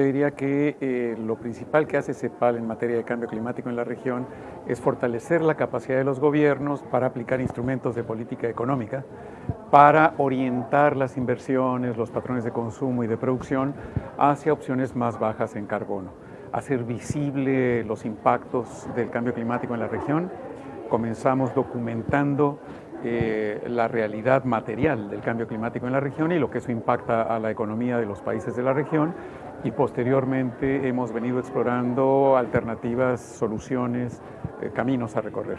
te diría que eh, lo principal que hace CEPAL en materia de cambio climático en la región es fortalecer la capacidad de los gobiernos para aplicar instrumentos de política económica, para orientar las inversiones, los patrones de consumo y de producción hacia opciones más bajas en carbono, hacer visible los impactos del cambio climático en la región. Comenzamos documentando eh, la realidad material del cambio climático en la región y lo que eso impacta a la economía de los países de la región y posteriormente hemos venido explorando alternativas, soluciones, eh, caminos a recorrer.